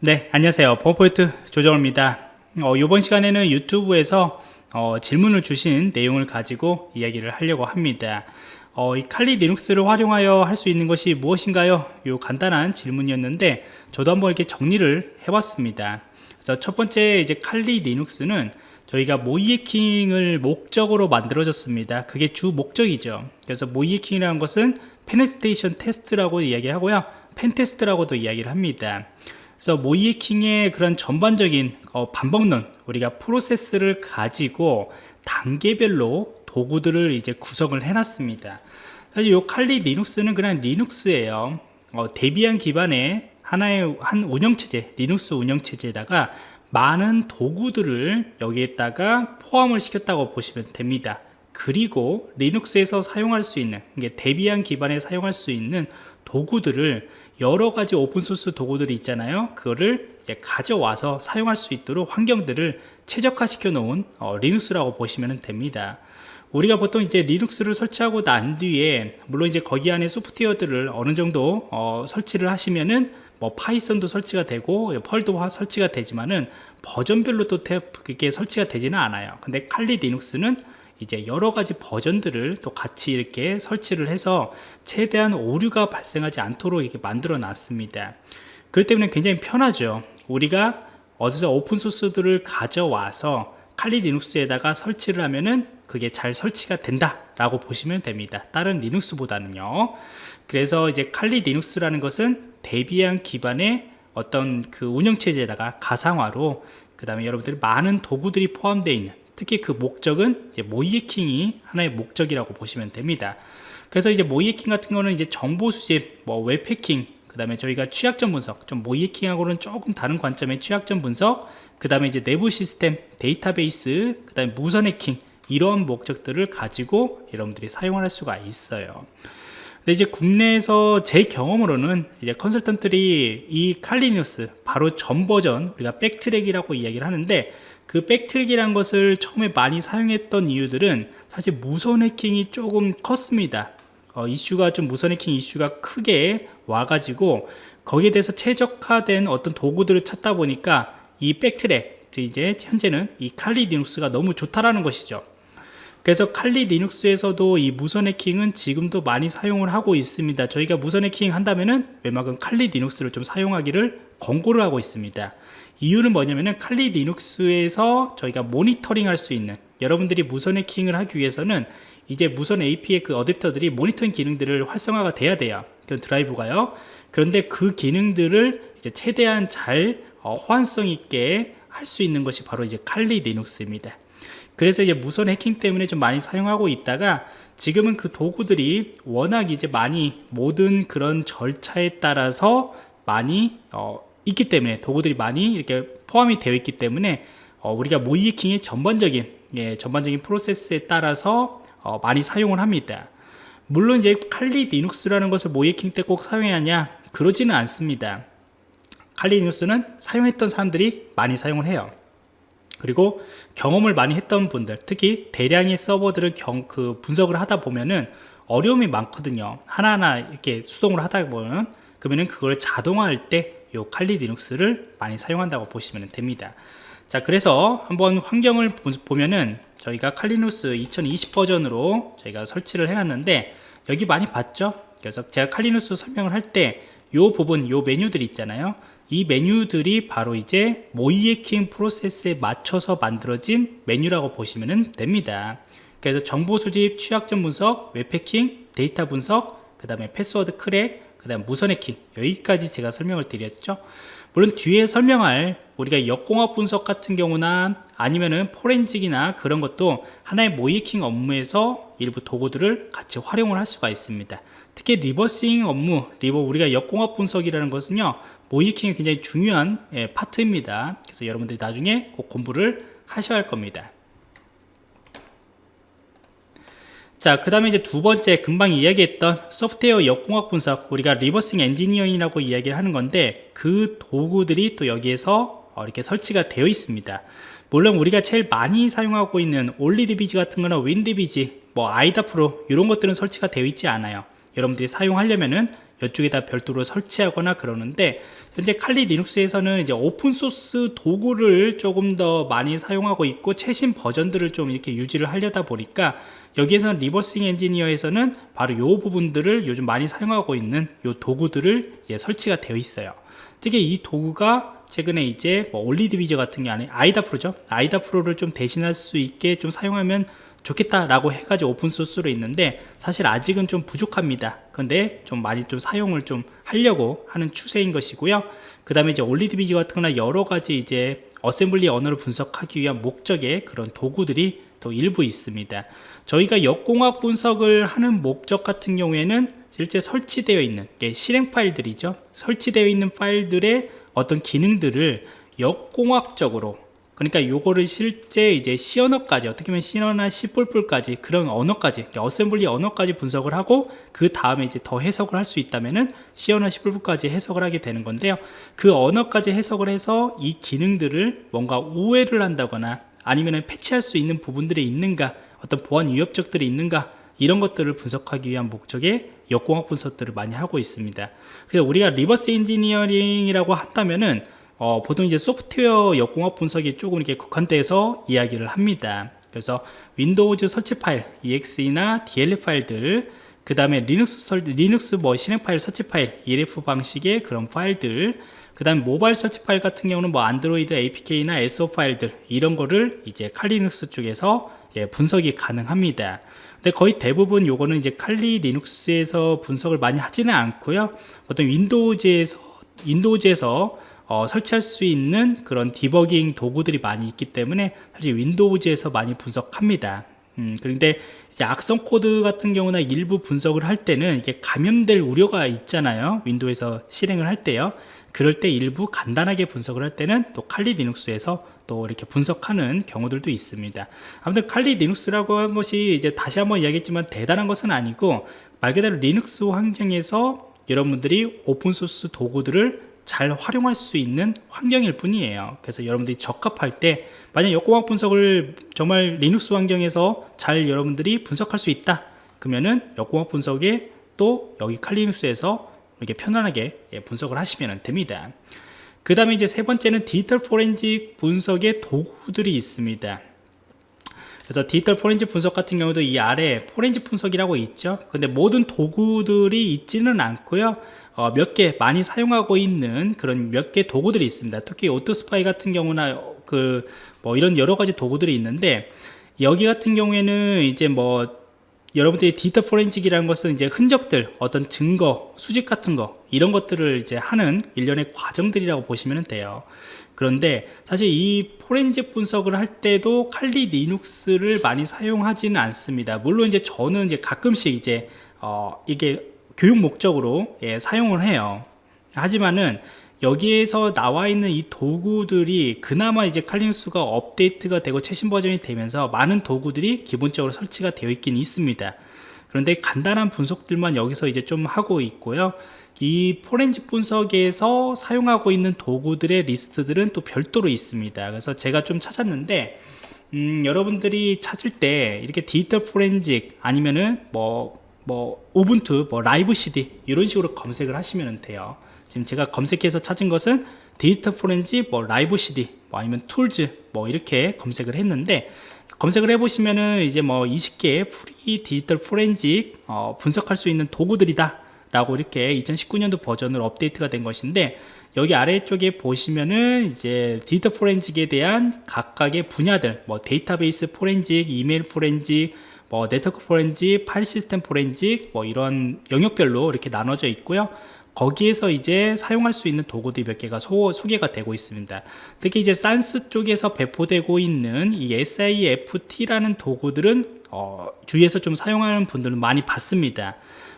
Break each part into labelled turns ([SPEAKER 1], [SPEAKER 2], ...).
[SPEAKER 1] 네 안녕하세요. 범포인트 조정호입니다. 어, 이번 시간에는 유튜브에서 어, 질문을 주신 내용을 가지고 이야기를 하려고 합니다. 어, 이 칼리 리눅스를 활용하여 할 수 있는 것이 무엇인가요? 이 간단한 질문이었는데 저도 한번 이렇게 정리를 해봤습니다. 그래서 첫 번째 이제 칼리 리눅스는 저희가 모이에킹을 목적으로 만들어졌습니다. 그게 주 목적이죠. 그래서 모이에킹이라는 것은 penetration test라고 이야기하고요. pen test라고도 이야기를 합니다 그래서 모의해킹의 그런 전반적인 어, 방법론 우리가 프로세스를 가지고 단계별로 도구들을 이제 구성을 해놨습니다. 사실 이 칼리 리눅스는 그냥 리눅스예요. 어, 데비안 기반의 하나의 한 운영체제 리눅스 운영체제에다가 많은 도구들을 여기에다가 포함을 시켰다고 보시면 됩니다. 그리고 리눅스에서 사용할 수 있는 이게 데비안 기반에 사용할 수 있는 도구들을 여러 가지 오픈소스 도구들이 있잖아요. 그거를 이제 가져와서 사용할 수 있도록 환경들을 최적화 시켜 놓은 어, 리눅스라고 보시면 됩니다. 우리가 보통 이제 리눅스를 설치하고 난 뒤에 물론 이제 거기 안에 소프트웨어들을 어느 정도 어, 설치를 하시면은 뭐 파이썬도 설치가 되고 펄도 설치가 되지만은 버전별로 또 그게 설치가 되지는 않아요. 근데 칼리 리눅스는 이제 여러 가지 버전들을 또 같이 이렇게 설치를 해서 최대한 오류가 발생하지 않도록 이렇게 만들어 놨습니다. 그렇기 때문에 굉장히 편하죠. 우리가 어디서 오픈소스들을 가져와서 칼리 리눅스에다가 설치를 하면은 그게 잘 설치가 된다 라고 보시면 됩니다. 다른 리눅스보다는요. 그래서 이제 칼리 리눅스라는 것은 데비안 기반의 어떤 그 운영체제에다가 가상화로 그 다음에 여러분들이 많은 도구들이 포함되어 있는 특히 그 목적은 이제 모의해킹이 하나의 목적이라고 보시면 됩니다. 그래서 이제 모의해킹 같은 거는 이제 정보 수집, 뭐 웹해킹, 그 다음에 저희가 취약점 분석, 좀 모의해킹하고는 조금 다른 관점의 취약점 분석, 그 다음에 이제 내부 시스템, 데이터베이스, 그 다음에 무선 해킹 이런 목적들을 가지고 여러분들이 사용할 수가 있어요. 근데 이제 국내에서 제 경험으로는 이제 컨설턴트들이 이 칼리 리눅스 바로 전 버전 우리가 백트랙이라고 이야기를 하는데 그 백트랙이란 것을 처음에 많이 사용했던 이유들은 사실 무선 해킹이 조금 컸습니다. 어, 이슈가 좀 무선 해킹 이슈가 크게 와가지고 거기에 대해서 최적화된 어떤 도구들을 찾다 보니까 이 백트랙 이제 현재는 이 칼리 리눅스가 너무 좋다라는 것이죠 그래서 칼리 리눅스에서도 이 무선 해킹은 지금도 많이 사용을 하고 있습니다. 저희가 무선 해킹 한다면은 웬만큼 칼리 리눅스를 좀 사용하기를 권고를 하고 있습니다. 이유는 뭐냐면은 칼리 리눅스에서 저희가 모니터링 할 수 있는 여러분들이 무선 해킹을 하기 위해서는 이제 무선 AP의 그 어댑터들이 모니터링 기능들을 활성화가 돼야 돼요. 그런 드라이브가요. 그런데 그 기능들을 이제 최대한 잘 어, 호환성 있게 할 수 있는 것이 바로 이제 칼리 리눅스입니다 그래서 이제 무선 해킹 때문에 좀 많이 사용하고 있다가 지금은 그 도구들이 워낙 이제 많이 모든 그런 절차에 따라서 많이 어, 있기 때문에 도구들이 많이 이렇게 포함이 되어 있기 때문에 어, 우리가 모이킹의 전반적인 예, 전반적인 프로세스에 따라서 어, 많이 사용을 합니다. 물론 이제 칼리 리눅스라는 것을 모이킹 때 꼭 사용해야 하냐? 그러지는 않습니다. 칼리 리눅스는 사용했던 사람들이 많이 사용을 해요 그리고 경험을 많이 했던 분들 특히 대량의 서버들을 경, 그 분석을 하다 보면은 어려움이 많거든요. 하나하나 이렇게 수동으로 하다 보면 그러면은 그걸 자동화할 때이 칼리 리눅스를 많이 사용한다고 보시면 됩니다. 자 그래서 한번 환경을 보면은 저희가 칼리누스 2020 버전으로 저희가 설치를 해놨는데 여기 많이 봤죠? 그래서 제가 칼리누스 설명을 할때이 부분 이 메뉴들이 있잖아요 이 메뉴들이 바로 이제 모이에킹 프로세스에 맞춰서 만들어진 메뉴라고 보시면 됩니다. 그래서 정보 수집, 취약점 분석, 웹해킹, 데이터 분석, 그 다음에 패스워드 crack, 그 다음 무선 해킹 여기까지 제가 설명을 드렸죠. 물론 뒤에 설명할 우리가 역공학 분석 같은 경우나 아니면은 forensic이나 그런 것도 하나의 모의해킹 업무에서 일부 도구들을 같이 활용을 할 수가 있습니다. 특히 reversing 업무, 리버 우리가 역공학 분석이라는 것은요 모의해킹이 굉장히 중요한 예, 파트입니다. 그래서 여러분들이 나중에 꼭 공부를 하셔야 할 겁니다. 자, 그 다음에 이제 두 번째 금방 이야기했던 소프트웨어 역공학 분석 우리가 reversing engineering이라고 이야기를 하는 건데 그 도구들이 또 여기에서 어, 이렇게 설치가 되어 있습니다. 물론 우리가 제일 많이 사용하고 있는 OllyDbg 같은 거나 WinDbg 뭐 IDA Pro 이런 것들은 설치가 되어 있지 않아요. 여러분들이 사용하려면은 이쪽에 다 별도로 설치하거나 그러는데 현재 칼리 리눅스에서는 이제 open source 도구를 조금 더 많이 사용하고 있고 최신 버전들을 좀 이렇게 유지를 하려다 보니까 여기에서는 reversing engineer에서는 바로 이 부분들을 요즘 많이 사용하고 있는 이 도구들을 이제 설치가 되어 있어요. 특히 이 도구가 최근에 이제 뭐 OllyDbg 같은 게 아니 IDA Pro죠. IDA Pro를 좀 대신할 수 있게 좀 사용하면 좋겠다라고 해가지고 open source로 있는데 사실 아직은 좀 부족합니다. 근데 좀 많이 좀 사용을 좀 하려고 하는 추세인 것이고요. 그 다음에 이제 OllyDbg 같은 거나 여러 가지 이제 어셈블리 언어를 분석하기 위한 목적의 그런 도구들이 또 일부 있습니다. 저희가 역공학 분석을 하는 목적 같은 경우에는 실제 설치되어 있는 실행 파일들이죠. 설치되어 있는 파일들의 어떤 기능들을 역공학적으로 그러니까 요거를 실제 이제 C 언어까지 어떻게 보면 C 언어나 C 까지 그런 언어까지 어셈블리 언어까지 분석을 하고 그 다음에 이제 더 해석을 할 수 있다면은 C 언어 C 까지 해석을 하게 되는 건데요. 그 언어까지 해석을 해서 이 기능들을 뭔가 우회를 한다거나 아니면은 패치할 수 있는 부분들이 있는가 어떤 보안 위협점들이 있는가 이런 것들을 분석하기 위한 목적의 역공학 분석들을 많이 하고 있습니다. 그래서 우리가 reverse engineering이라고 한다면은 어, 보통 이제 소프트웨어 역공학 분석이 조금 이렇게 국한돼서 이야기를 합니다. 그래서 Windows 설치 파일, exe나 dll 파일들, 그 다음에 리눅스, 설, 리눅스 뭐 실행 파일 설치 파일, ELF 방식의 그런 파일들, 그 다음에 모바일 설치 파일 같은 경우는 뭐 Android APK나 SO 파일들 이런 거를 이제 Kali Linux 쪽에서 예, 분석이 가능합니다. 근데 거의 대부분 요거는 이제 칼리 리눅스에서 분석을 많이 하지는 않고요. 보통 Windows에서 Windows에서 어, 설치할 수 있는 그런 디버깅 도구들이 많이 있기 때문에 사실 Windows에서 많이 분석합니다. 음, 그런데 이제 악성 코드 같은 경우나 일부 분석을 할 때는 이게 감염될 우려가 있잖아요. Window에서 실행을 할 때요. 그럴 때 일부 간단하게 분석을 할 때는 또 칼리 리눅스에서 또 이렇게 분석하는 경우들도 있습니다. 아무튼 칼리 리눅스라고 한 것이 이제 다시 한번 이야기했지만 대단한 것은 아니고 말 그대로 리눅스 환경에서 여러분들이 open source 도구들을 잘 활용할 수 있는 환경일 뿐이에요. 그래서 여러분들이 적합할 때 만약 역공학 분석을 정말 리눅스 환경에서 잘 여러분들이 분석할 수 있다. 그러면은 역공학 분석에 또 여기 칼리눅스에서 이렇게 편안하게 예, 분석을 하시면 됩니다. 그 다음에 이제 세 번째는 디지털 포렌식 분석의 도구들이 있습니다. 그래서 디지털 포렌식 분석 같은 경우도 이 아래 포렌식 분석이라고 있죠. 근데 모든 도구들이 있지는 않고요 어, 몇개 많이 사용하고 있는 그런 몇 개 도구들이 있습니다. 특히 오토스파이 같은 경우나 그 뭐 이런 여러 가지 도구들이 있는데 여기 같은 경우에는 이제 뭐 여러분들이 디지털 forensic이라는 것은 이제 흔적들 어떤 증거 수집 같은 거 이런 것들을 이제 하는 일련의 과정들이라고 보시면 돼요. 그런데 사실 이 포렌식 분석을 할 때도 칼리 리눅스를 많이 사용하지는 않습니다. 물론 이제 저는 이제 가끔씩 이제 어 이게 교육 목적으로 예, 사용을 해요. 하지만은 여기에서 나와 있는 이 도구들이 그나마 이제 칼리눅스가 업데이트가 되고 최신 버전이 되면서 많은 도구들이 기본적으로 설치가 되어 있긴 있습니다. 그런데 간단한 분석들만 여기서 이제 좀 하고 있고요. 이 포렌식 분석에서 사용하고 있는 도구들의 리스트들은 또 별도로 있습니다. 그래서 제가 좀 찾았는데 음, 여러분들이 찾을 때 이렇게 디지털 포렌식 아니면은 뭐 뭐 Ubuntu, 뭐 live CD 이런 식으로 검색을 하시면 돼요. 지금 제가 검색해서 찾은 것은 디지털 포렌지, 뭐 live CD, 뭐 아니면 tools 뭐 이렇게 검색을 했는데 검색을 해보시면은 이제 뭐 20개의 free digital forensic 어, 분석할 수 있는 도구들이다 라고 이렇게 2019년도 버전으로 업데이트가 된 것인데 여기 아래쪽에 보시면은 이제 디지털 forensic에 대한 각각의 분야들 뭐 데이터베이스 포렌직, 이메일 포렌직 뭐 네트워크 포렌직, 파일 시스템 포렌직 뭐 이런 영역별로 이렇게 나눠져 있고요. 거기에서 이제 사용할 수 있는 도구들이 몇 개가 소, 소개가 되고 있습니다. 특히 이제 SANS 쪽에서 배포되고 있는 이 SIFT라는 도구들은 어, 주위에서 좀 사용하는 분들은 많이 봤습니다.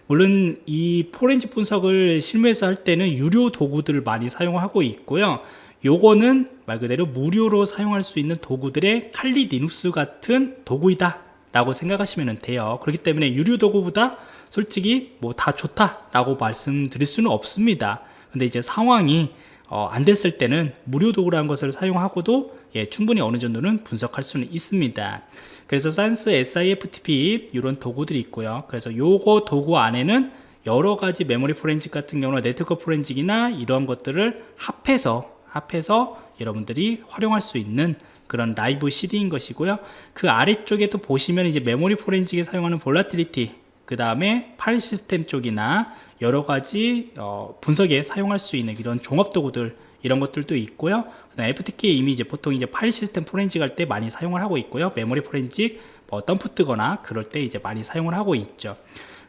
[SPEAKER 1] 물론 이 포렌식 분석을 실무에서 할 때는 유료 도구들을 많이 사용하고 있고요. 요거는 말 그대로 무료로 사용할 수 있는 도구들의 칼리 리눅스 같은 도구이다 라고 생각하시면 돼요. 그렇기 때문에 유료 도구보다 솔직히 뭐 다 좋다 라고 말씀드릴 수는 없습니다. 근데 이제 상황이 어, 안 됐을 때는 무료 도구라는 것을 사용하고도 예, 충분히 어느 정도는 분석할 수는 있습니다. 그래서 SANS SIFTP 이런 도구들이 있고요. 그래서 요거 도구 안에는 여러 가지 메모리 포렌식 같은 경우는 네트워크 forensic이나 이러한 것들을 합해서 합해서 여러분들이 활용할 수 있는 그런 live CD인 것이고요. 그 아래쪽에도 보시면 이제 메모리 forensic에 사용하는 Volatility, 그 다음에 파일 시스템 쪽이나 여러 가지 어, 분석에 사용할 수 있는 이런 종합 도구들 이런 것들도 있고요. FTK 이미 이제 보통 이제 파일 시스템 포렌식 할 때 많이 사용을 하고 있고요. 메모리 포렌식 뭐 덤프 뜨거나 그럴 때 이제 많이 사용을 하고 있죠.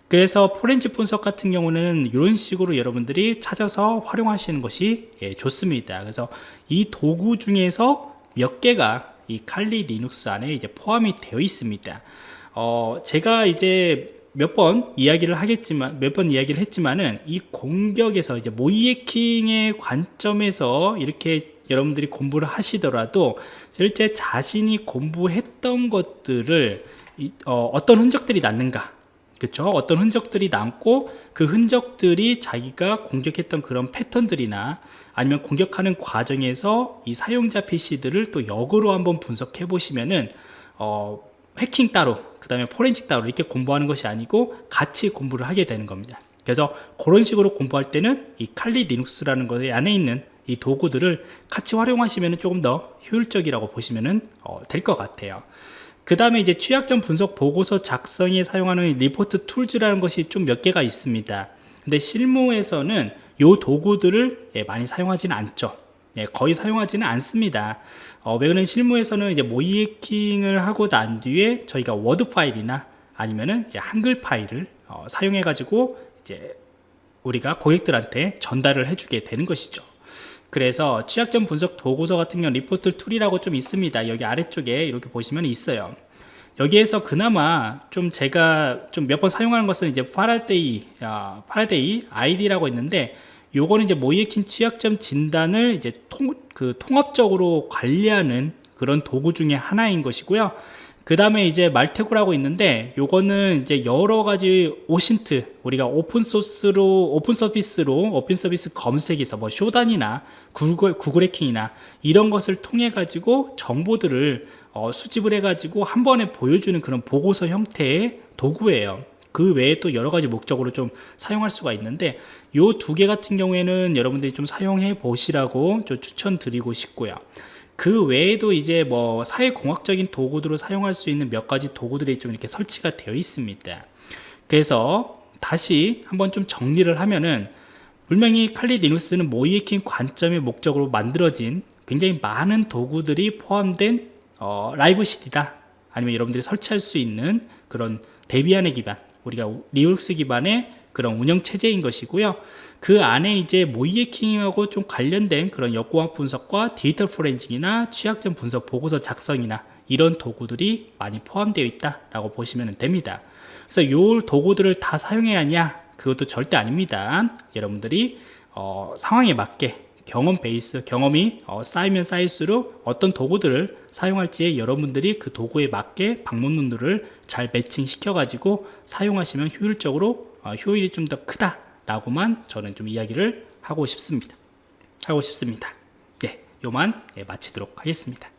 [SPEAKER 1] 그래서 포렌식 분석 같은 경우는 이런 식으로 여러분들이 찾아서 활용하시는 것이 예, 좋습니다. 그래서 이 도구 중에서 몇 개가 이 Kali Linux 안에 이제 포함이 되어 있습니다. 어, 제가 이제 몇 번 이야기를 하겠지만 몇 번 이야기를 했지만은 이 공격에서 이제 모의해킹의 관점에서 이렇게 여러분들이 공부를 하시더라도 실제 자신이 공부했던 것들을 이, 어, 어떤 흔적들이 남는가 그쵸 어떤 흔적들이 남고 그 흔적들이 자기가 공격했던 그런 패턴들이나 아니면 공격하는 과정에서 이 사용자 PC들을 또 역으로 한번 분석해 보시면은 어, 해킹 따로 그 다음에 포렌식 따로 이렇게 공부하는 것이 아니고 같이 공부를 하게 되는 겁니다. 그래서 그런 식으로 공부할 때는 이 칼리 리눅스라는 것에 안에 있는 이 도구들을 같이 활용하시면 조금 더 효율적이라고 보시면 어, 될것 같아요. 그 다음에 이제 취약점 분석 보고서 작성에 사용하는 리포트 tools라는 것이 좀 몇 개가 있습니다. 근데 실무에서는 이 도구들을 예, 많이 사용하지는 않죠. 예, 거의 사용하지는 않습니다. 어, 왜냐면 실무에서는 이제 모의해킹을 하고 난 뒤에 저희가 워드 파일이나 아니면은 이제 한글 파일을 어, 사용해 가지고 이제 우리가 고객들한테 전달을 해주게 되는 것이죠. 그래서 취약점 분석 보고서 같은 경우 리포트 tool이라고 좀 있습니다. 여기 아래쪽에 이렇게 보시면 있어요 여기에서 그나마 좀 제가 좀 몇 번 사용하는 것은 이제 Faraday 아, Faraday IDE라고 있는데 요거는 이제 모의해킹 취약점 진단을 이제 통, 그 통합적으로 관리하는 그런 도구 중에 하나인 것이고요. 그 다음에 이제 Maltego라고 있는데 요거는 이제 여러 가지 OSINT 우리가 오픈 소스로 open service로 open service 검색에서 뭐 Shodan이나 구글 구글 해킹이나 이런 것을 통해 가지고 정보들을 어, 수집을 해 가지고 한 번에 보여주는 그런 보고서 형태의 도구예요. 그 외에 또 여러 가지 목적으로 좀 사용할 수가 있는데 요 두 개 같은 경우에는 여러분들이 좀 사용해 보시라고 좀 추천드리고 싶고요. 그 외에도 이제 뭐 사회공학적인 도구들을 사용할 수 있는 몇 가지 도구들이 좀 이렇게 설치가 되어 있습니다. 그래서 다시 한번 좀 정리를 하면은 분명히 칼리 리눅스는 모이에킹 관점의 목적으로 만들어진 굉장히 많은 도구들이 포함된 어, live CD다 아니면 여러분들이 설치할 수 있는 그런 Debian의 기반 우리가 리눅스 기반의 그런 운영 체제인 것이고요. 그 안에 이제 모의해킹하고 좀 관련된 그런 역공학 분석과 디지털 포렌식이나 취약점 분석 보고서 작성이나 이런 도구들이 많이 포함되어 있다라고 보시면 됩니다. 그래서 이 도구들을 다 사용해야 하냐? 그것도 절대 아닙니다. 여러분들이 어, 상황에 맞게 경험 베이스, 경험이 어, 쌓이면 쌓일수록 어떤 도구들을 사용할지에 여러분들이 그 도구에 맞게 방문문들을 잘 매칭시켜 가지고 사용하시면 효율적으로 어, 효율이 좀 더 크다 라고만 저는 좀 이야기를 하고 싶습니다. 하고 싶습니다. 예, 요만 예, 마치도록 하겠습니다